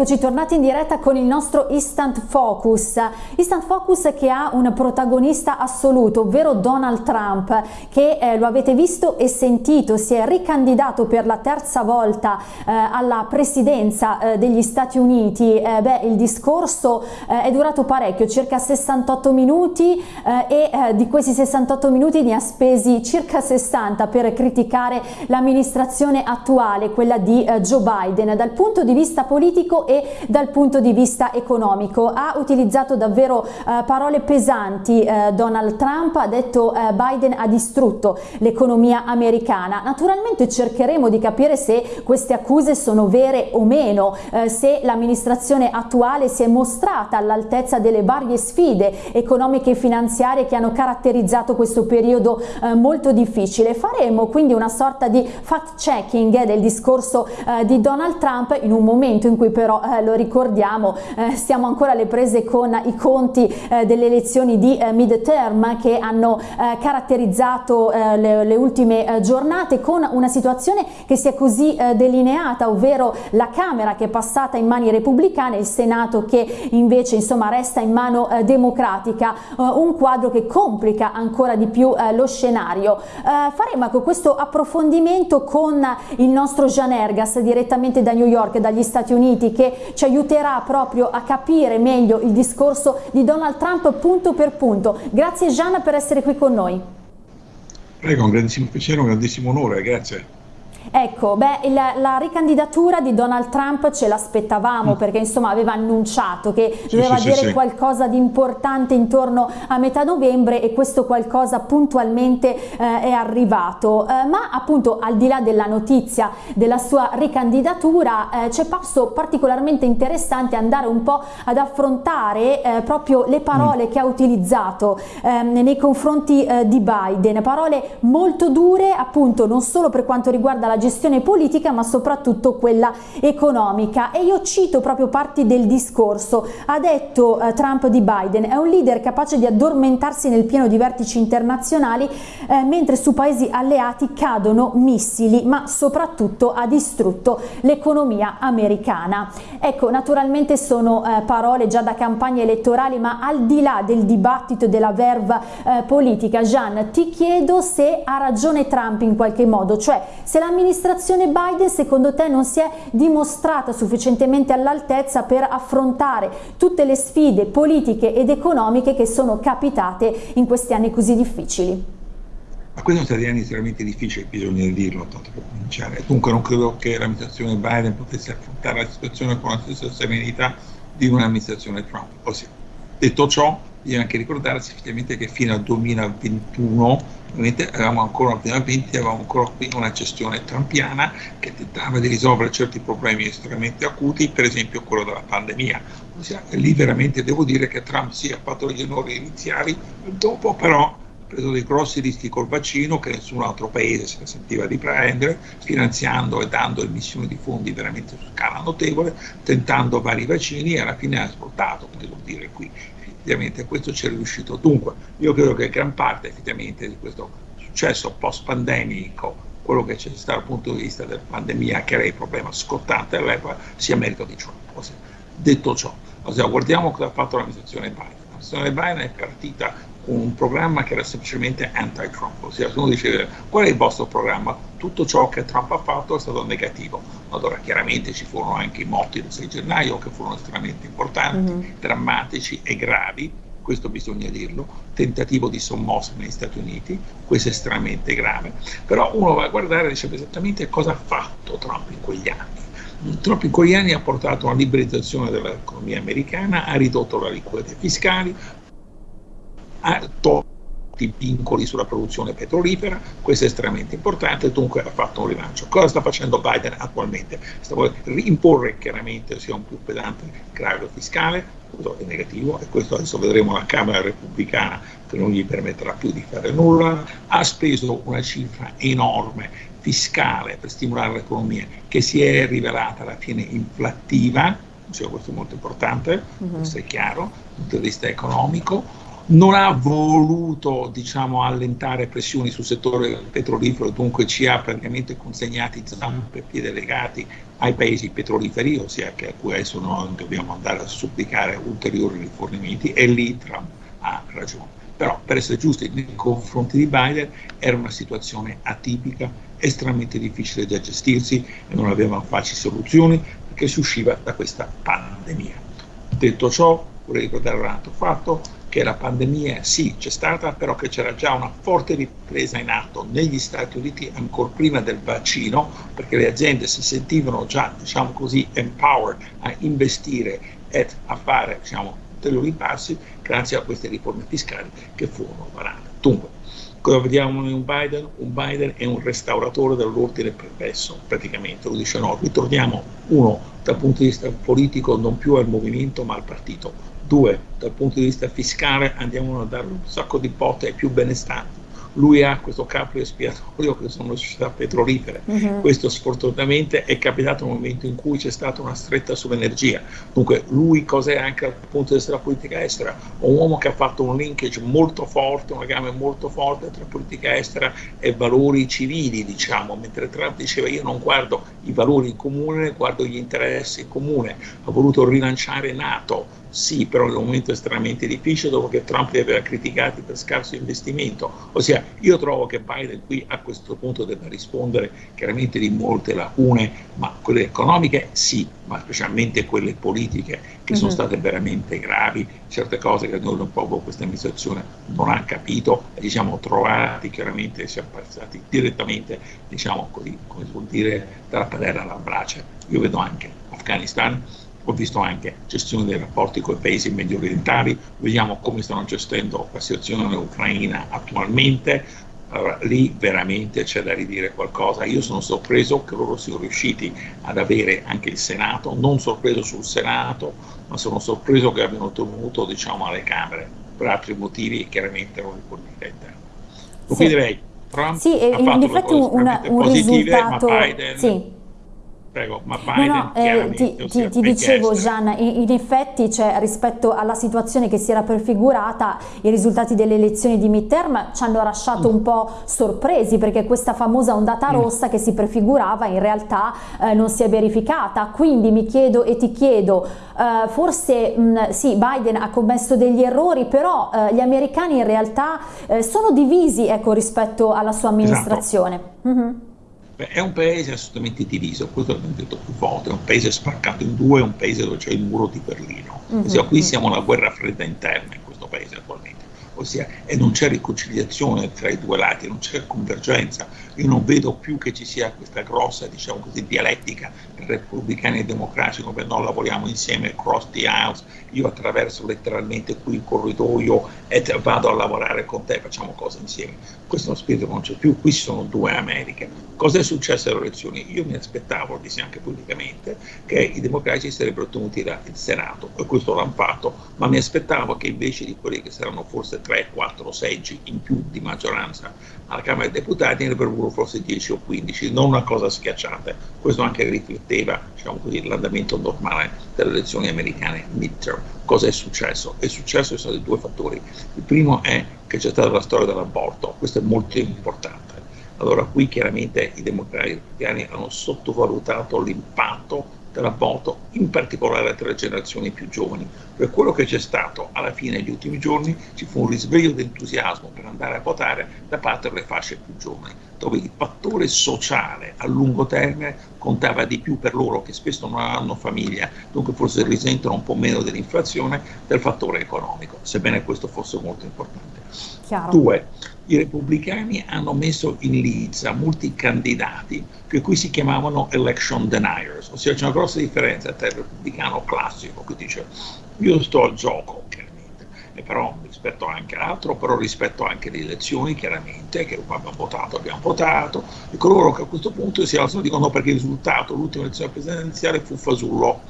Eccoci tornati in diretta con il nostro Instant Focus. Instant Focus che ha un protagonista assoluto, ovvero Donald Trump, che eh, lo avete visto e sentito, si è ricandidato per la terza volta eh, alla presidenza eh, degli Stati Uniti. Eh, beh, il discorso eh, è durato parecchio, circa 68 minuti eh, e di questi 68 minuti ne ha spesi circa 60 per criticare l'amministrazione attuale, quella di Joe Biden. Dal punto di vista politico e dal punto di vista economico. Ha utilizzato davvero eh, parole pesanti eh, Donald Trump, ha detto eh, Biden ha distrutto l'economia americana. Naturalmente cercheremo di capire se queste accuse sono vere o meno, eh, se l'amministrazione attuale si è mostrata all'altezza delle varie sfide economiche e finanziarie che hanno caratterizzato questo periodo eh, molto difficile. Faremo quindi una sorta di fact checking del discorso eh, di Donald Trump in un momento in cui però eh, lo ricordiamo eh, stiamo ancora alle prese con i conti eh, delle elezioni di eh, midterm che hanno eh, caratterizzato eh, le, le, ultime giornate con una situazione che si è così delineata ovvero la Camera che è passata in mani repubblicane il Senato che invece insomma resta in mano democratica un quadro che complica ancora di più lo scenario. Faremo ecco, questo approfondimento con il nostro Gian Ergas direttamente da New York dagli Stati Uniti che ci aiuterà proprio a capire meglio il discorso di Donald Trump punto per punto. Grazie Gian per essere qui con noi. Prego, un grandissimo piacere, un grandissimo onore, grazie. Ecco, beh, la, la, ricandidatura di Donald Trump ce l'aspettavamo mm. perché insomma aveva annunciato che sì, doveva sì, dire sì, qualcosa di importante intorno a metà novembre e questo qualcosa puntualmente eh, è arrivato, eh, ma appunto al di là della notizia della sua ricandidatura eh, c'è passo particolarmente interessante andare un po' ad affrontare eh, proprio le parole mm. che ha utilizzato ehm, nei confronti eh, di Biden, parole molto dure appunto non solo per quanto riguarda la gestione politica ma soprattutto quella economica. E io cito proprio parti del discorso. Ha detto eh, Trump di Biden è un leader capace di addormentarsi nel pieno di vertici internazionali eh, mentre su paesi alleati cadono missili ma soprattutto ha distrutto l'economia americana. Ecco naturalmente sono eh, parole già da campagne elettorali ma al di là del dibattito e della verva eh, politica Jean ti chiedo se ha ragione Trump in qualche modo cioè se l'amministrazione l'amministrazione Biden secondo te non si è dimostrata sufficientemente all'altezza per affrontare tutte le sfide politiche ed economiche che sono capitate in questi anni così difficili? Ma questi sono stati anni estremamente difficili, bisogna dirlo, tanto per cominciare. Dunque non credo che l'amministrazione Biden potesse affrontare la situazione con la stessa serenità di un'amministrazione Trump. Ossia, detto ciò, bisogna anche ricordarsi effettivamente che fino al 2021 ovviamente avevamo ancora nel 2020 avevamo ancora una gestione trampiana che tentava di risolvere certi problemi estremamente acuti, per esempio quello della pandemia. Ossia, lì veramente devo dire che Trump si è fatto gli onori iniziali, dopo però ha preso dei grossi rischi col vaccino che nessun altro paese si sentiva di prendere, finanziando e dando emissioni di fondi veramente su scala notevole, tentando vari vaccini e alla fine ha svoltato, devo dire qui effettivamente questo ci è riuscito. Dunque, io credo che gran parte effettivamente di questo successo post-pandemico, quello che c'è stato dal punto di vista della pandemia, che era il problema scottante all'epoca, sia merito di Trump. Detto ciò, guardiamo cosa ha fatto l'amministrazione Biden. L'amministrazione Biden è partita un programma che era semplicemente anti-Trump, ossia se uno dice qual è il vostro programma, tutto ciò che Trump ha fatto è stato negativo. Allora chiaramente ci furono anche i morti del 6 gennaio che furono estremamente importanti, mm-hmm. drammatici e gravi, questo bisogna dirlo, tentativo di sommossa negli Stati Uniti, questo è estremamente grave, però uno va a guardare e dice esattamente cosa ha fatto Trump in quegli anni. Trump in quegli anni ha portato a una liberalizzazione dell'economia americana, ha ridotto le liquidità fiscali, ha tolto i vincoli sulla produzione petrolifera, questo è estremamente importante, dunque ha fatto un rilancio. Cosa sta facendo Biden attualmente? Sta volendo imporre chiaramente sia un più pesante carico fiscale, questo è negativo e questo adesso vedremo la Camera repubblicana che non gli permetterà più di fare nulla, ha speso una cifra enorme fiscale per stimolare l'economia che si è rivelata alla fine inflattiva, cioè questo è molto importante, uh-huh. questo è chiaro, dal punto di vista economico, non ha voluto diciamo, allentare pressioni sul settore petrolifero, dunque ci ha praticamente consegnati zampe e piedi legati ai paesi petroliferi, ossia che a cui adesso noi dobbiamo andare a supplicare ulteriori rifornimenti e lì Trump ha ragione. Però per essere giusti nei confronti di Biden era una situazione atipica, estremamente difficile da gestirsi e non avevano facili soluzioni perché si usciva da questa pandemia. Detto ciò, vorrei ricordare un altro fatto, che la pandemia sì c'è stata, però che c'era già una forte ripresa in atto negli Stati Uniti ancora prima del vaccino, perché le aziende si sentivano già, diciamo così, empowered a investire e a fare, diciamo, ulteriori passi grazie a queste riforme fiscali che furono varate. Dunque, cosa vediamo in un Biden? Un Biden è un restauratore dell'ordine perverso, praticamente, lo dice no, ritorniamo, uno, dal punto di vista politico non più al movimento ma al partito, due, dal punto di vista fiscale andiamo a dare un sacco di botte ai più benestanti, lui ha questo capo espiatorio che sono le società petrolifere. Uh-huh. Questo sfortunatamente è capitato nel momento in cui c'è stata una stretta sull'energia. Dunque lui cos'è anche dal punto di vista della politica estera? Un uomo che ha fatto un linkage molto forte, un legame molto forte tra politica estera e valori civili, diciamo, mentre Trump diceva io non guardo i valori in comune, guardo gli interessi in comune. Ha voluto rilanciare NATO, sì, però in un momento estremamente difficile dopo che Trump li aveva criticati per scarso investimento. Ossia, io trovo che Biden qui a questo punto debba rispondere chiaramente di molte lacune, ma quelle economiche sì, ma specialmente quelle politiche che sono mhm. state veramente gravi, certe cose che noi un po' questa amministrazione non ha capito e ci siamo trovati chiaramente, siamo passati direttamente, diciamo così, come si vuol dire, dalla padella alla brace. Io vedo anche Afghanistan ho visto anche gestione dei rapporti con i paesi medio orientali, vediamo come stanno gestendo la situazione ucraina attualmente, allora, lì veramente c'è da ridire qualcosa. Io sono sorpreso che loro siano riusciti ad avere anche il Senato, non sorpreso sul Senato, ma sono sorpreso che abbiano ottenuto diciamo, alle Camere per altri motivi chiaramente non li politica interna. Quindi sì. direi Trump sì, ha fatto in effetti un, un positive, risultato... Biden sì Prego, ma Biden no, no, eh, ti, ti, ti dicevo Gian, in, in, effetti cioè, rispetto alla situazione che si era prefigurata i risultati delle elezioni di midterm ci hanno lasciato mm. un po' sorpresi perché questa famosa ondata mm. rossa che si prefigurava in realtà eh, non si è verificata quindi mi chiedo e ti chiedo eh, forse mh, mm, sì Biden ha commesso degli errori però eh, gli americani in realtà eh, sono divisi ecco, rispetto alla sua esatto. amministrazione esatto. mm -hmm. È un paese assolutamente diviso, questo l'abbiamo detto più volte, è un paese spaccato in due, è un paese dove c'è il muro di Berlino. Mm-hmm. Ossia, qui siamo alla guerra fredda interna in questo paese attualmente, ossia, e non c'è riconciliazione tra i due lati, non c'è convergenza. Io non vedo più che ci sia questa grossa, diciamo così, dialettica tra repubblicani e democratici, dove noi lavoriamo insieme cross the house, io attraverso letteralmente qui il corridoio e vado a lavorare con te, facciamo cose insieme. Questo spirito non c'è più, qui ci sono due Americhe Cosa è successo alle elezioni? Io mi aspettavo, dissi anche pubblicamente, che i democratici sarebbero ottenuti il Senato, e questo l'hanno fatto, ma mi aspettavo che invece di quelli che saranno forse 3-4 seggi in più di maggioranza alla Camera dei Deputati, ne avrebbero forse 10 o 15, non una cosa schiacciante. Questo anche rifletteva diciamo così, l'andamento normale delle elezioni americane midterm. Cosa è successo? È successo ci sono due fattori. Il primo è che c'è stata la storia dell'aborto, questo è molto importante allora qui chiaramente i democratici hanno sottovalutato l'impatto dell'aborto, in particolare tra le generazioni più giovani. Per quello che c'è stato alla fine degli ultimi giorni ci fu un risveglio di entusiasmo per andare a votare da parte delle fasce più giovani, dove il fattore sociale a lungo termine contava di più per loro che spesso non hanno famiglia, dunque forse risentono un po' meno dell'inflazione del fattore economico, sebbene questo fosse molto importante. Chiaro. Due, i repubblicani hanno messo in lizza molti candidati che qui si chiamavano election deniers, ossia c'è una grossa differenza tra il repubblicano classico che dice io sto al gioco chiaramente, e però rispetto anche all'altro, però rispetto anche alle elezioni chiaramente, che abbiamo votato, abbiamo votato, e coloro che a questo punto si alzano dicono no perché il risultato, l'ultima elezione presidenziale fu fasullo,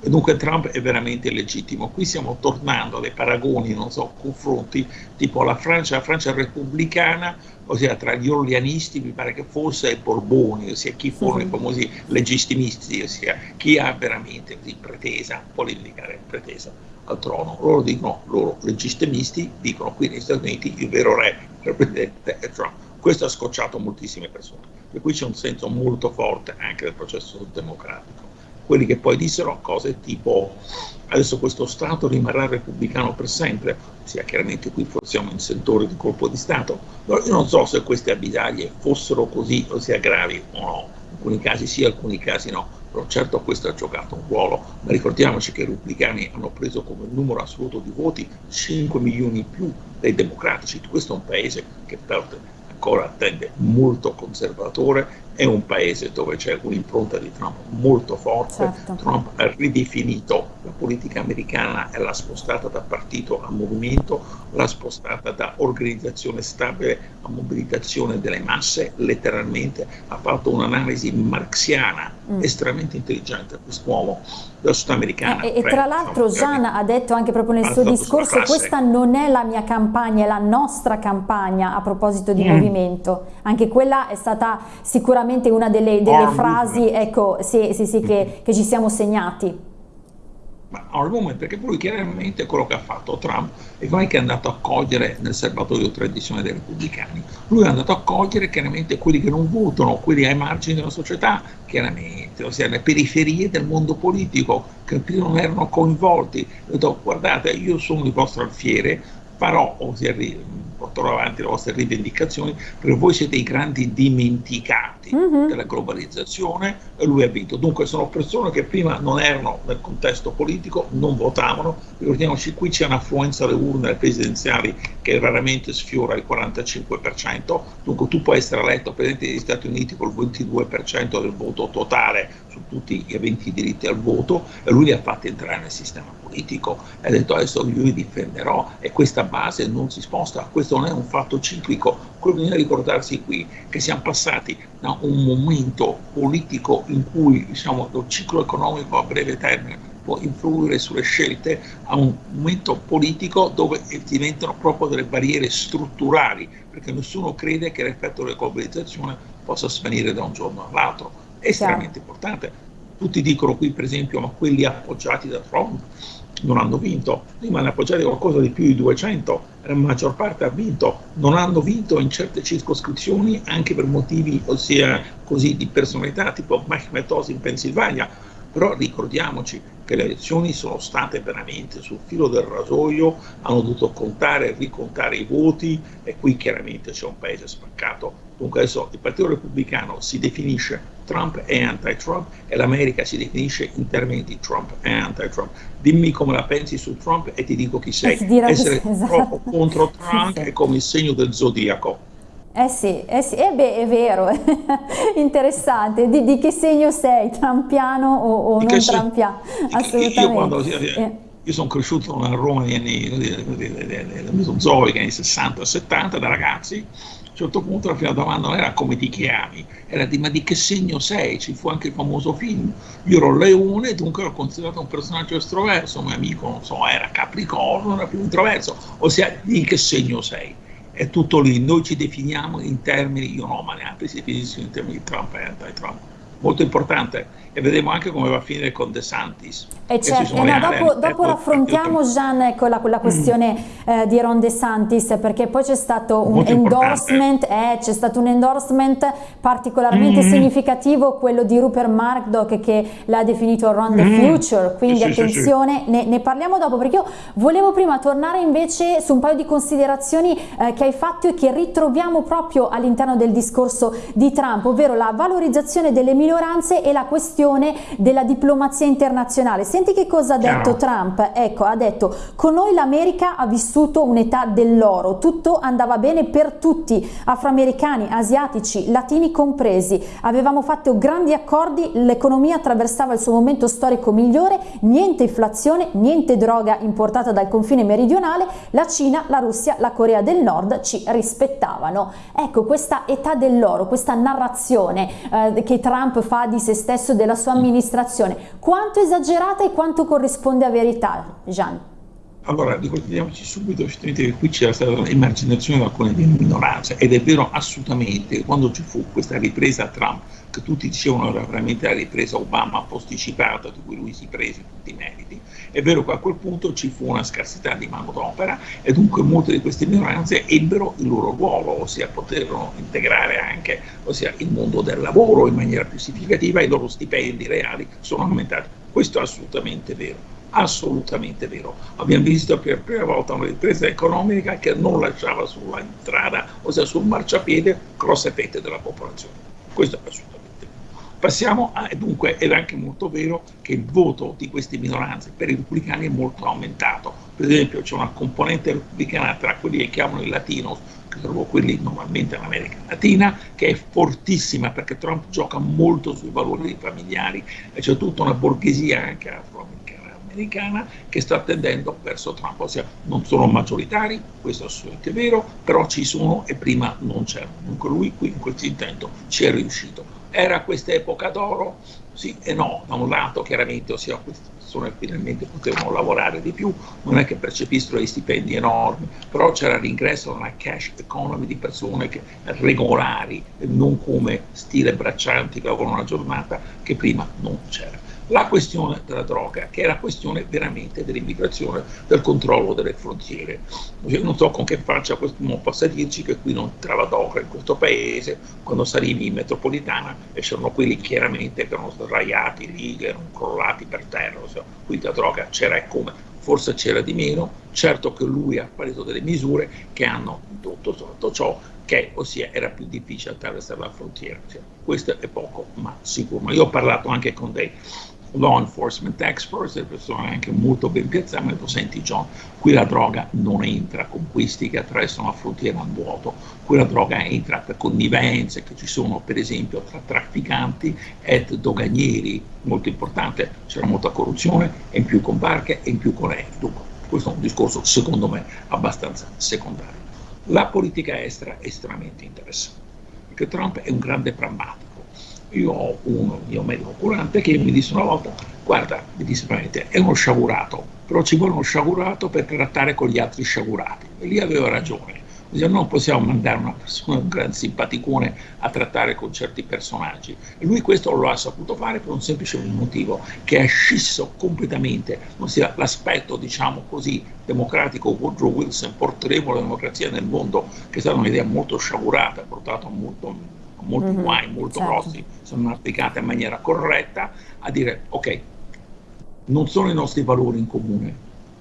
E dunque Trump è veramente legittimo. Qui stiamo tornando a dei paragoni, non so, confronti, tipo la Francia, la Francia repubblicana, ossia tra gli orleanisti, mi pare che fosse, e Borboni, ossia chi furono i famosi legittimisti, ossia chi ha veramente così pretesa, politica pretesa al trono. Loro dicono, loro legittimisti, dicono qui negli Stati Uniti il vero re, il presidente è Trump. Questo ha scocciato moltissime persone, per cui c'è un senso molto forte anche del processo democratico quelli che poi dissero cose tipo adesso questo Stato rimarrà repubblicano per sempre, sia chiaramente qui siamo in sentore di colpo di Stato, però io non so se queste abitaglie fossero così, ossia gravi o no, in alcuni casi sì, in alcuni casi no, però certo questo ha giocato un ruolo, ma ricordiamoci che i repubblicani hanno preso come numero assoluto di voti 5 milioni in più dei democratici, questo è un paese che ancora tende molto conservatore, è un paese dove c'è un'impronta di Trump molto forte, certo. Trump ha ridefinito la politica americana e l'ha spostata da partito a movimento, l'ha spostata da organizzazione stabile a mobilitazione delle masse, letteralmente ha fatto un'analisi marxiana mm. estremamente intelligente quest'uomo della società americana. Eh, e, tra l'altro Gian ha detto anche proprio nel suo discorso questa non è la mia campagna, è la nostra campagna a proposito di mm. movimento, anche quella è stata sicuramente una delle, delle frasi ecco, sì, sì, sì, che, che ci siamo segnati. Ma al momento, perché poi chiaramente quello che ha fatto Trump è che è andato a cogliere nel serbatoio tradizione dei repubblicani, lui è andato a cogliere chiaramente quelli che non votano, quelli ai margini della società, chiaramente, ossia le periferie del mondo politico che prima non erano coinvolti. Ha detto guardate, io sono il vostro alfiere, farò, ossia porterò avanti le vostre rivendicazioni, perché voi siete i grandi dimenticati mhm. -huh. della globalizzazione e lui ha vinto. Dunque sono persone che prima non erano nel contesto politico, non votavano, ricordiamoci qui c'è un'affluenza alle urne presidenziali che raramente sfiora il 45%, dunque tu puoi essere eletto Presidente degli Stati Uniti col 22% del voto totale su tutti gli aventi diritti al voto e lui li ha fatti entrare nel sistema politico e ha detto adesso io li difenderò e questa base non si sposta, questo non è un fatto ciclico, quello che bisogna ricordarsi qui è che siamo passati da un momento politico in cui diciamo, lo ciclo economico a breve termine può influire sulle scelte a un momento politico dove diventano proprio delle barriere strutturali, perché nessuno crede che l'effetto della globalizzazione possa svanire da un giorno all'altro. È estremamente importante. Tutti dicono qui, per esempio, ma quelli appoggiati da Trump non hanno vinto, prima ne appoggiati qualcosa di più di 200, la maggior parte ha vinto, non hanno vinto in certe circoscrizioni anche per motivi, ossia così, di personalità, tipo Mehmet Oz in Pennsylvania, però ricordiamoci che le elezioni sono state veramente sul filo del rasoio, hanno dovuto contare e ricontare i voti e qui chiaramente c'è un paese spaccato. Dunque adesso il Partito Repubblicano si definisce Trump e anti-Trump e l'America si definisce in termini di Trump e anti-Trump. Dimmi come la pensi su Trump e ti dico chi sei. Essere esatto. contro Trump sì, sì. è come il segno del zodiaco. Eh sì, eh sì, eh beh, è vero, interessante. Di, di, che segno sei, trampiano o, o non trampiano? Assolutamente. Io, quando, io, io sono cresciuto a Roma negli anni mesozoica, anni 60-70, da ragazzi, a un certo punto la prima domanda non era come ti chiami, era di ma di che segno sei? Ci fu anche il famoso film. Io ero leone, dunque ero considerato un personaggio estroverso, mio amico, non so, era capricorno, era più introverso, ossia di che segno sei? è tutto lì, noi ci definiamo in termini, io no, ma neanche si definiscono in termini di Trump e anti-Trump molto importante e vedremo anche come va a finire con De Santis. E certo, eh no, dopo, dopo raffrontiamo Gian ecco, la, la questione mm. eh, di Ron De Santis perché poi c'è stato un molto endorsement, eh, c'è stato un endorsement particolarmente mm. significativo, quello di Rupert Murdoch che l'ha definito Ron the mm. Future, quindi sì, attenzione, sì, sì. Ne, ne, parliamo dopo perché io volevo prima tornare invece su un paio di considerazioni eh, che hai fatto e che ritroviamo proprio all'interno del discorso di Trump, ovvero la valorizzazione delle minoranze e la questione della diplomazia internazionale. Senti che cosa ha detto Trump? Ecco, ha detto con noi l'America ha vissuto un'età dell'oro, tutto andava bene per tutti, afroamericani, asiatici, latini compresi. Avevamo fatto grandi accordi, l'economia attraversava il suo momento storico migliore, niente inflazione, niente droga importata dal confine meridionale, la Cina, la Russia, la Corea del Nord ci rispettavano. Ecco, questa età dell'oro, questa narrazione eh, che Trump fa di se stesso della sua amministrazione. Quanto esagerata e quanto corrisponde a verità, Gian? Allora, ricordiamoci subito che qui c'era stata l'emarginazione di alcune minoranze ed è vero assolutamente quando ci fu questa ripresa Trump, che tutti dicevano era veramente la ripresa Obama posticipata, di cui lui si prese tutti i meriti, è vero che a quel punto ci fu una scarsità di manodopera e dunque molte di queste minoranze ebbero il loro ruolo, ossia poterono integrare anche ossia, il mondo del lavoro in maniera più significativa e i loro stipendi reali sono aumentati. Questo è assolutamente vero assolutamente vero. Abbiamo visto per la prima volta una ripresa economica che non lasciava sulla strada, ossia sul marciapiede, grosse fette della popolazione. Questo è assolutamente vero. Passiamo a, dunque, ed è anche molto vero che il voto di queste minoranze per i repubblicani è molto aumentato. Per esempio c'è una componente repubblicana tra quelli che chiamano i latinos, che trovo quelli normalmente in America Latina, che è fortissima perché Trump gioca molto sui valori familiari e c'è tutta una borghesia anche afroamericana americana che sta tendendo verso Trump, ossia non sono maggioritari, questo è assolutamente vero, però ci sono e prima non c'erano. Dunque lui qui in questo intento ci è riuscito. Era questa epoca d'oro? Sì e no, da un lato chiaramente, ossia queste persone finalmente potevano lavorare di più, non è che percepiscono dei stipendi enormi, però c'era l'ingresso una cash economy di persone che, regolari, non come stile braccianti che lavorano una giornata, che prima non c'era la questione della droga, che è la questione veramente dell'immigrazione, del controllo delle frontiere. Io non so con che faccia qualcuno possa dirci che qui non trava droga in questo paese, quando salivi in metropolitana e c'erano quelli chiaramente che erano sdraiati lì, che erano crollati per terra, cioè, qui la droga c'era e come, forse c'era di meno, certo che lui ha preso delle misure che hanno indotto sotto ciò che ossia era più difficile attraversare la frontiera. Cioè, questo è poco, ma sicuro. Io ho parlato anche con dei law enforcement experts, delle persone anche molto ben piazzate, hanno detto, senti John, qui la droga non entra con questi che attraversano la frontiera a vuoto, qui la droga entra per connivenze che ci sono per esempio tra trafficanti e doganieri, molto importante, c'era molta corruzione, e in più con barche e in più con aerei. Dunque, questo è un discorso secondo me abbastanza secondario. La politica estera è estremamente interessante, perché Trump è un grande prammatico io ho uno mio medico curante che mi disse una volta, guarda, mi disse veramente, è uno sciagurato, però ci vuole uno sciagurato per trattare con gli altri sciagurati. E lì aveva ragione. Non possiamo mandare una persona, un gran simpaticone a trattare con certi personaggi. E lui questo lo ha saputo fare per un semplice motivo, che ha scisso completamente ossia l'aspetto, diciamo così, democratico Woodrow Wilson, porteremo la democrazia nel mondo, che è stata un'idea molto sciagurata, portata molto molti mm-hmm, guai molto certo. grossi sono applicate in maniera corretta, a dire ok, non sono i nostri valori in comune,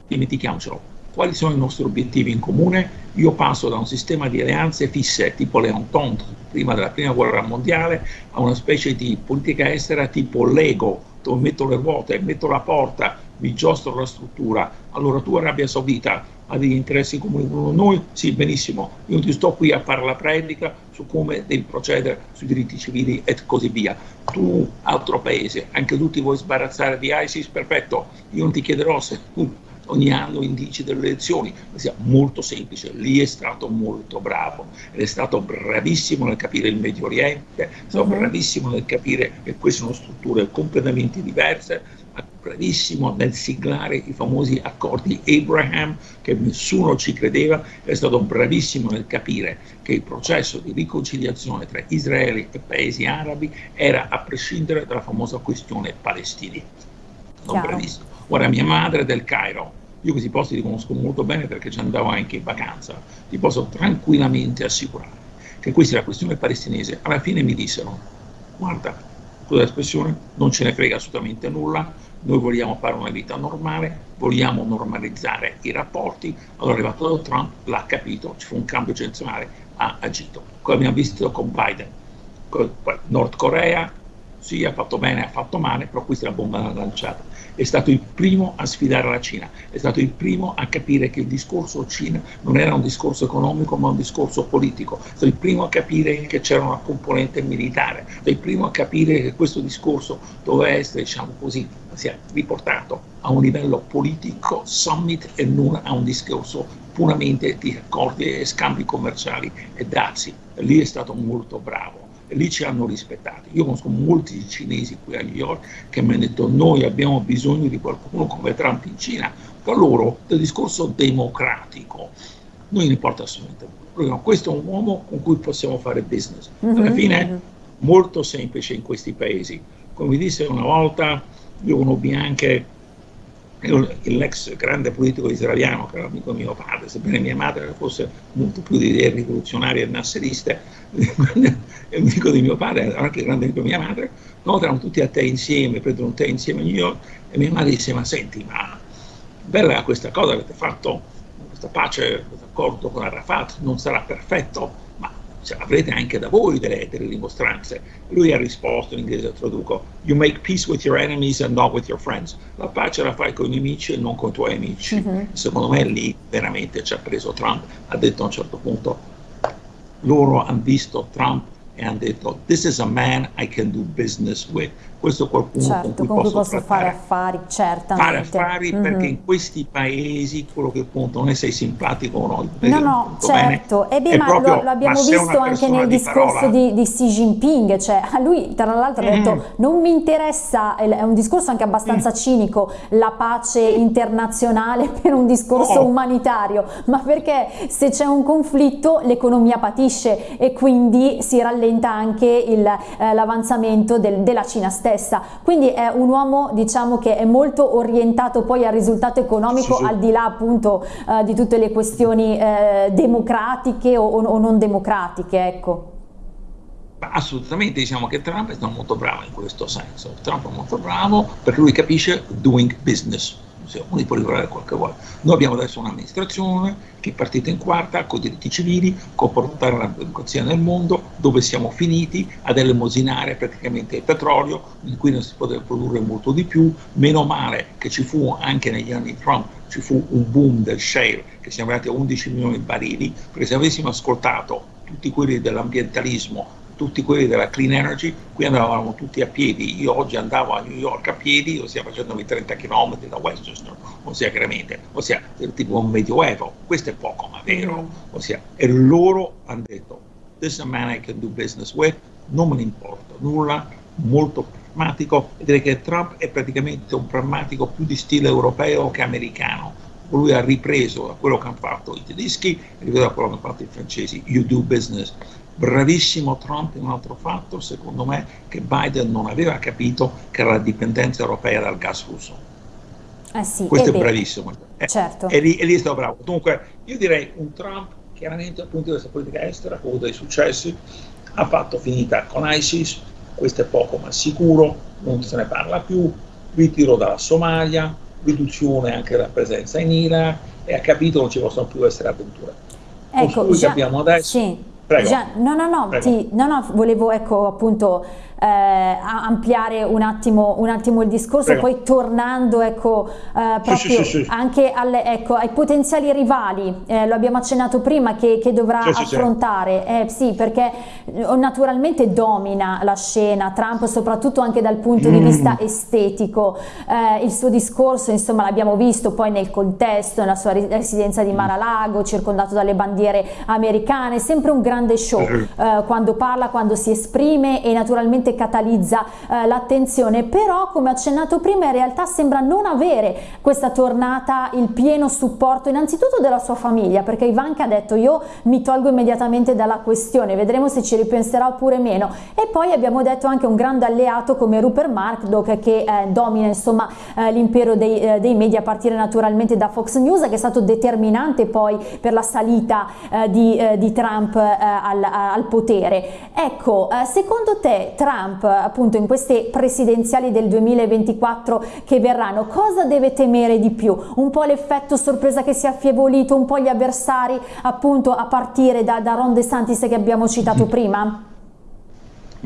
dimentichiamocelo. Quali sono i nostri obiettivi in comune? Io passo da un sistema di alleanze fisse tipo l'Entente prima della prima guerra mondiale a una specie di politica estera tipo Lego, dove metto le ruote, metto la porta, vi giostro la struttura. Allora tu Arabia Saudita ha degli interessi comuni con noi? Sì, benissimo. Io ti sto qui a fare la predica su come devi procedere sui diritti civili e così via. Tu, altro paese, anche tu ti vuoi sbarazzare di ISIS? Perfetto. Io non ti chiederò se tu ogni anno indici delle elezioni, ma sia molto semplice. Lì è stato molto bravo ed è stato bravissimo nel capire il Medio Oriente, è stato uh-huh. bravissimo nel capire che queste sono strutture completamente diverse, bravissimo nel siglare i famosi accordi Abraham che nessuno ci credeva, è stato bravissimo nel capire che il processo di riconciliazione tra Israele e paesi arabi era a prescindere dalla famosa questione palestinese. Ora mia madre è del Cairo, io questi posti li conosco molto bene perché ci andavo anche in vacanza, ti posso tranquillamente assicurare che questa è la questione palestinese. Alla fine mi dissero, guarda, scusa l'espressione, non ce ne frega assolutamente nulla, noi vogliamo fare una vita normale, vogliamo normalizzare i rapporti, allora è arrivato Trump, l'ha capito, ci fu un cambio generazionale, ha agito. Come abbiamo visto con Biden, con Nord Corea, sì, ha fatto bene, ha fatto male, però questa è la bomba lanciata. È stato il primo a sfidare la Cina, è stato il primo a capire che il discorso Cina non era un discorso economico ma un discorso politico, è stato il primo a capire che c'era una componente militare, è stato il primo a capire che questo discorso doveva essere, diciamo così, sia riportato a un livello politico, summit e non a un discorso puramente di accordi e scambi commerciali e dazi. Lì è stato molto bravo lì ci hanno rispettati. Io conosco molti cinesi qui a New York che mi hanno detto noi abbiamo bisogno di qualcuno come Trump in Cina, per loro del discorso democratico non importa assolutamente nulla. Questo è un uomo con cui possiamo fare business. Alla mm-hmm, fine è mm-hmm. molto semplice in questi paesi. Come vi disse una volta, io conobbi anche l'ex grande politico israeliano che era amico mio padre, sebbene mia madre fosse molto più di idee rivoluzionarie e nasseriste, è amico di mio padre, era anche grande amico di mia madre, no, erano tutti a te insieme, prendono un tè insieme a New York e mia madre disse ma senti ma bella questa cosa avete fatto, questa pace, questo accordo con Arafat non sarà perfetto, cioè, avrete anche da voi delle, delle dimostranze. Lui ha risposto in inglese, traduco, you make peace with your enemies and not with your friends. La pace la fai con i nemici e non con i tuoi amici. Mm-hmm. Secondo me lì veramente ci ha preso Trump, ha detto a un certo punto, loro hanno visto Trump e hanno detto, this is a man I can do business with questo qualcuno certo, con cui, con cui posso, fare affari, certamente. Fare affari mm -hmm. perché in questi paesi quello che conta non è se sei simpatico o no. No, no, certo. E beh, ma proprio, lo, abbiamo visto anche nel di discorso di, di, Xi Jinping, cioè a lui tra l'altro mm ha detto non mi interessa, è un discorso anche abbastanza mm. cinico, la pace internazionale per un discorso oh. umanitario, ma perché se c'è un conflitto l'economia patisce e quindi si rallenta anche eh, l'avanzamento del, della Cina stessa stessa, quindi è un uomo diciamo che è molto orientato poi al risultato economico sì, sì. al di là appunto eh, di tutte le questioni eh, democratiche o, o, non democratiche, ecco. Assolutamente, diciamo che Trump è stato molto bravo in questo senso. Trump è molto bravo perché lui capisce doing business uno può lavorare quel che vuole. Noi abbiamo adesso un'amministrazione che è partita in quarta con diritti civili, con portare la democrazia nel mondo, dove siamo finiti ad elemosinare praticamente il petrolio, in cui non si poteva produrre molto di più, meno male che ci fu anche negli anni Trump, ci fu un boom del shale, che siamo arrivati a 11 milioni di barili, perché se avessimo ascoltato tutti quelli dell'ambientalismo tutti quelli della clean energy, qui andavamo tutti a piedi, io oggi andavo a New York a piedi, ossia facendomi 30 km da Westchester, ossia chiaramente, ossia tipo un medioevo, questo è poco ma vero, mm. ossia, e loro hanno detto, this is a man I can do business with, non me ne importa nulla, molto pragmatico, e direi che Trump è praticamente un pragmatico più di stile europeo che americano, lui ha ripreso da quello che hanno fatto i tedeschi, ripreso da quello che hanno fatto i francesi, you do business Bravissimo Trump in un altro fatto, secondo me, che Biden non aveva capito che era la dipendenza europea dal gas russo. Eh sì, Questo è beh, bravissimo. Eh, certo. E, lì, lì è stato bravo. Dunque, io direi un Trump, chiaramente dal punto di vista politica estera, ha avuto dei successi, ha fatto finita con ISIS, questo è poco ma sicuro, non se ne parla più, ritiro dalla Somalia, riduzione anche della presenza in Iraq e ha capito che non ci possono più essere avventure. Ecco, già, abbiamo adesso... Sì. Prego. Già, no, no, no, ti, no, no, volevo ecco appunto eh, ampliare un attimo, un attimo, il discorso, Prego. poi tornando ecco, eh, proprio sì, sì, sì, anche alle, ecco, ai potenziali rivali, eh, lo abbiamo accennato prima, che, che dovrà affrontare, eh, sì, perché eh, naturalmente domina la scena, Trump soprattutto anche dal punto mm. di vista estetico, eh, il suo discorso insomma l'abbiamo visto poi nel contesto, nella sua residenza di Mar-a-Lago, circondato dalle bandiere americane, sempre un grande show quando parla, quando si esprime e naturalmente sicuramente catalizza eh, l'attenzione, però come accennato prima in realtà sembra non avere questa tornata il pieno supporto innanzitutto della sua famiglia, perché Ivanka ha detto io mi tolgo immediatamente dalla questione, vedremo se ci ripenserà oppure meno e poi abbiamo detto anche un grande alleato come Rupert Murdoch che eh, domina insomma eh, l'impero dei, eh, dei, media a partire naturalmente da Fox News che è stato determinante poi per la salita eh, di, eh, di, Trump al, al, potere. Ecco, secondo te Trump Trump appunto in queste presidenziali del 2024 che verranno, cosa deve temere di più? Un po' l'effetto sorpresa che si è affievolito, un po' gli avversari appunto a partire da, da Ron DeSantis che abbiamo citato mm. prima?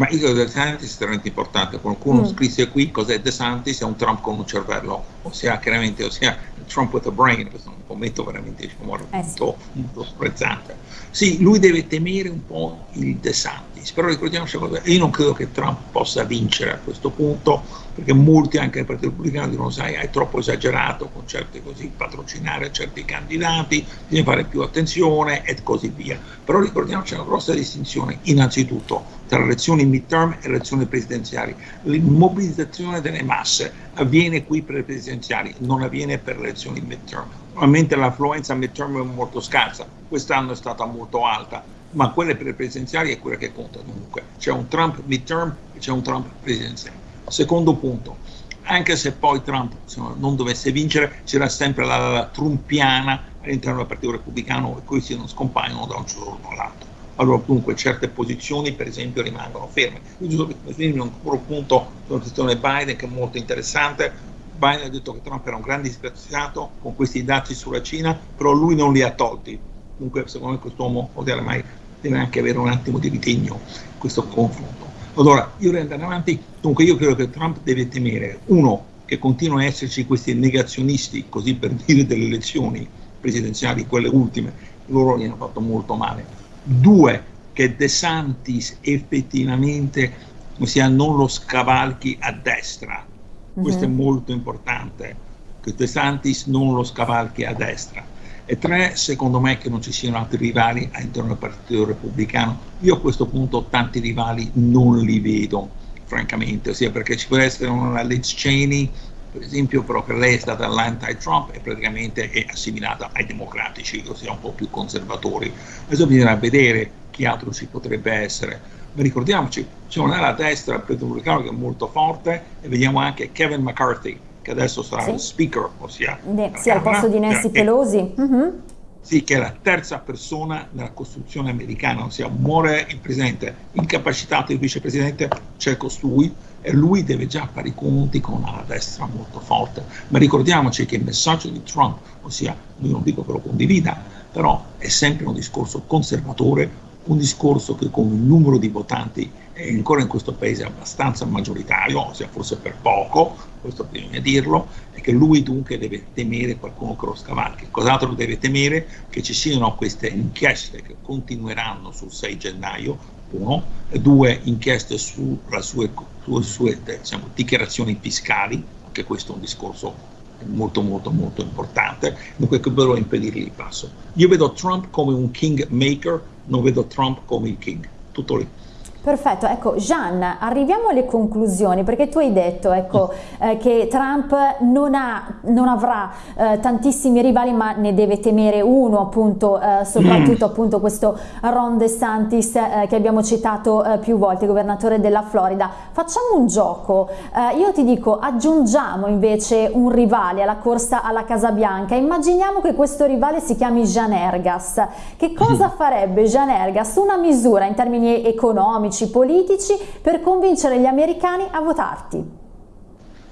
Ma io credo che DeSantis è estremamente importante. Qualcuno mm. scrisse qui cos'è DeSantis, è un Trump con un cervello, ossia chiaramente, ossia Trump with a brain, questo è un commento veramente diciamo, eh sì. molto, molto sprezzante. Sì, lui deve temere un po' il DeSantis DeSantis. Però ricordiamoci una cosa, io non credo che Trump possa vincere a questo punto, perché molti anche nel Partito Repubblicano dicono, sai, hai troppo esagerato con certe così, patrocinare certi candidati, bisogna fare più attenzione e così via. Però ricordiamoci una grossa distinzione, innanzitutto, tra elezioni midterm e elezioni presidenziali. L'immobilizzazione delle masse avviene qui per le presidenziali, non avviene per le elezioni midterm. Normalmente l'affluenza midterm è molto scarsa, quest'anno è stata molto alta, ma quelle per le presidenziali è quella che conta comunque. C'è un Trump midterm e c'è un Trump presidenziale. Secondo punto, anche se poi Trump insomma, non dovesse vincere, c'era sempre la, la trumpiana all'interno del Partito Repubblicano e questi non scompaiono da un giorno all'altro. Allora comunque certe posizioni per esempio rimangono ferme. Io un punto sulla questione Biden che è molto interessante. Biden ha detto che Trump era un grande disgraziato con questi dati sulla Cina, però lui non li ha tolti. Comunque secondo me quest'uomo mai deve anche avere un attimo di ritegno questo confronto. Allora, io andare avanti, dunque io credo che Trump deve temere, uno, che continuano a esserci questi negazionisti, così per dire, delle elezioni presidenziali, quelle ultime, loro gli hanno fatto molto male. Due, che De Santis effettivamente ossia, non lo scavalchi a destra, questo mm-hmm. è mhm. molto importante, che De Santis non lo scavalchi a destra e tre, secondo me, che non ci siano altri rivali all'interno del Partito Repubblicano. Io a questo punto tanti rivali non li vedo, francamente, ossia perché ci può essere una Liz Cheney, per esempio, però che lei è stata l'anti-Trump e praticamente è assimilata ai democratici, ossia un po' più conservatori. Adesso bisogna vedere chi altro ci potrebbe essere. Ma ricordiamoci, c'è un'ala destra del Partito Repubblicano che è molto forte e vediamo anche Kevin McCarthy, che adesso sarà sì. il speaker, ossia sì, al posto di Nancy eh, Pelosi. Uh-huh. Sì, che è la terza persona nella Costituzione americana, ossia muore il presidente, incapacitato il vicepresidente, c'è costui e lui deve già fare i conti con una destra molto forte. Ma ricordiamoci che il messaggio di Trump, ossia, io non dico che lo condivida, però è sempre un discorso conservatore, un discorso che con un numero di votanti è ancora in questo paese abbastanza maggioritario, ossia forse per poco, questo bisogna dirlo, e che lui dunque deve temere qualcuno che lo scavalchi. Cos'altro deve temere? Che ci siano queste inchieste che continueranno sul 6 gennaio, uno, due inchieste sulle sue, sulle sue diciamo, dichiarazioni fiscali, anche questo è un discorso molto molto molto importante, dunque che però impedirgli il passo. Io vedo Trump come un king maker, non vedo Trump come il king, tutto lì. Perfetto, ecco Jean, arriviamo alle conclusioni perché tu hai detto ecco, eh, che Trump non, ha, non avrà eh, tantissimi rivali ma ne deve temere uno appunto, eh, soprattutto appunto questo Ron DeSantis eh, che abbiamo citato eh, più volte, governatore della Florida. Facciamo un gioco, eh, io ti dico aggiungiamo invece un rivale alla corsa alla Casa Bianca, immaginiamo che questo rivale si chiami Jean Ergas, che cosa farebbe Jean Ergas? Una misura in termini economici, economici, politici per convincere gli americani a votarti?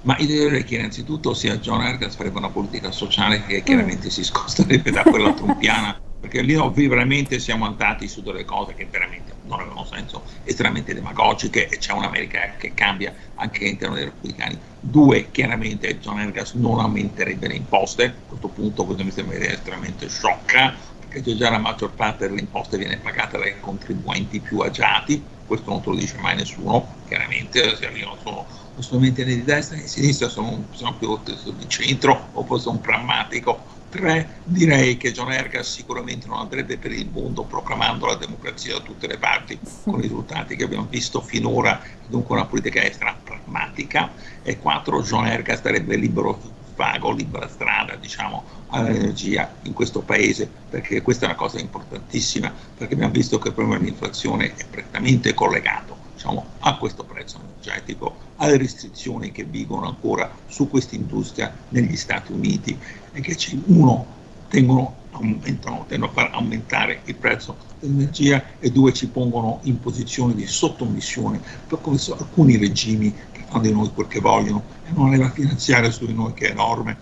Ma io direi che innanzitutto sia John Ergas farebbe una politica sociale che chiaramente mm. si scosterebbe da quella trumpiana, perché lì veramente siamo andati su delle cose che veramente non avevano senso, estremamente demagogiche e c'è un'America che cambia anche all'interno dei repubblicani. Due, chiaramente John Ergas non aumenterebbe le imposte, a questo punto questa mi sembra estremamente sciocca, perché già la maggior parte delle imposte viene pagata dai contribuenti più agiati, questo non te lo dice mai nessuno, chiaramente, se io sono né di destra né di sinistra, sono, sono più di centro o poi sono pragmatico. Tre, direi che John Ergas sicuramente non andrebbe per il mondo proclamando la democrazia da tutte le parti, con i risultati che abbiamo visto finora, dunque una politica estera pragmatica. E quattro, John Ergas darebbe libero vago, libera strada diciamo, all'energia in questo paese, perché questa è una cosa importantissima, perché abbiamo visto che il problema dell'inflazione è prettamente collegato diciamo, a questo prezzo energetico, alle restrizioni che vigono ancora su questa industria negli Stati Uniti e che ci, uno tengono, aumentano, tendono a far aumentare il prezzo dell'energia e due ci pongono in posizione di sottomissione per alcuni regimi fanno di noi quel che vogliono e una leva finanziaria su di noi che è enorme.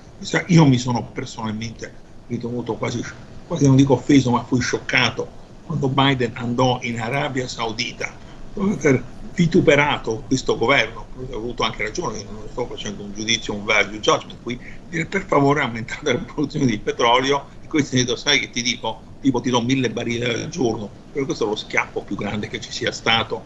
Io mi sono personalmente ritenuto quasi, quasi non dico offeso, ma fui scioccato quando Biden andò in Arabia Saudita dopo aver vituperato questo governo, ho avuto anche ragione, non sto facendo un giudizio, un value judgment qui, dire per favore aumentate la produzione di petrolio e questi hanno detto sai che ti dico, tipo ti do mille barile al giorno, però questo è lo schiaffo più grande che ci sia stato.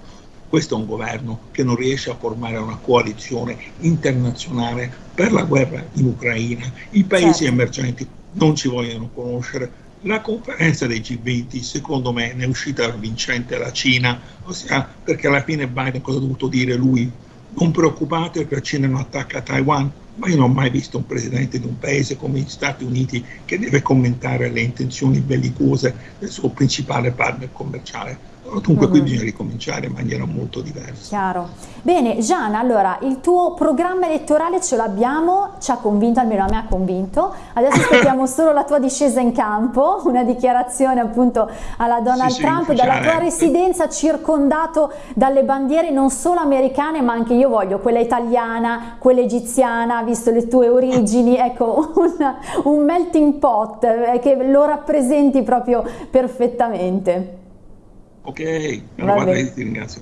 Questo è un governo che non riesce a formare una coalizione internazionale per la guerra in Ucraina. I paesi certo. emergenti non ci vogliono conoscere. La conferenza dei G20, secondo me, ne è uscita vincente la Cina, ossia perché alla fine Biden cosa ha dovuto dire lui? Non preoccupate che la Cina non attacca Taiwan, ma io non ho mai visto un presidente di un paese come gli Stati Uniti che deve commentare le intenzioni bellicose del suo principale partner commerciale. Dunque qui bisogna ricominciare in maniera molto diversa. Chiaro. Bene, Gian, allora il tuo programma elettorale ce l'abbiamo, ci ha convinto, almeno a me ha convinto. Adesso aspettiamo solo la tua discesa in campo, una dichiarazione appunto alla Donald sì, Trump, sì, dalla tua residenza circondato dalle bandiere non solo americane, ma anche io voglio quella italiana, quella egiziana, visto le tue origini, ecco, un, un melting pot eh, che lo rappresenti proprio perfettamente. Ok, allora ti ringrazio.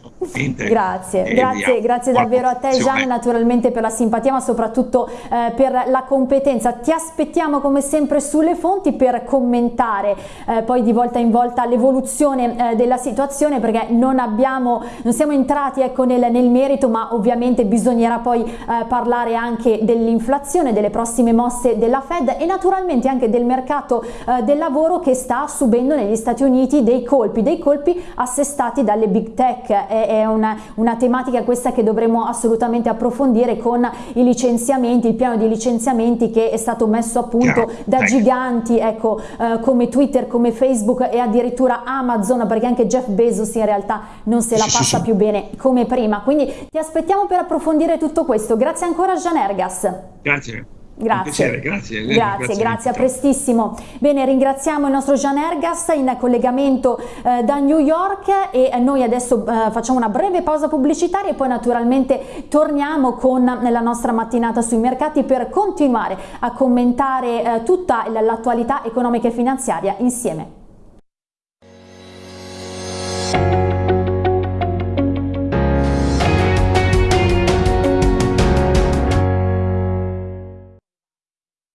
grazie, e grazie, grazie davvero a te Gian, naturalmente per la simpatia ma soprattutto eh, per la competenza. Ti aspettiamo come sempre sulle fonti per commentare eh, poi di volta in volta l'evoluzione eh, della situazione perché non abbiamo, non siamo entrati ecco, nel, nel merito ma ovviamente bisognerà poi eh, parlare anche dell'inflazione, delle prossime mosse della Fed e naturalmente anche del mercato eh, del lavoro che sta subendo negli Stati Uniti dei colpi, dei colpi assestati dalle big tech. È, è una, una, tematica questa che dovremo assolutamente approfondire con i licenziamenti, il piano di licenziamenti che è stato messo a punto Chiaro. da giganti ecco, eh, come Twitter, come Facebook e addirittura Amazon, perché anche Jeff Bezos in realtà non se la sì, passa sì, più bene come prima. Quindi ti aspettiamo per approfondire tutto questo. Grazie ancora Gian Ergas. Grazie. Grazie. grazie, grazie, grazie, a prestissimo. Bene, ringraziamo il nostro Gian Ergas in collegamento eh, da New York e noi adesso eh, facciamo una breve pausa pubblicitaria e poi naturalmente torniamo con la nostra mattinata sui mercati per continuare a commentare eh, tutta l'attualità economica e finanziaria insieme.